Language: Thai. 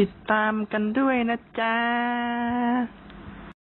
ติดตามกันด้วยนะจ๊ะ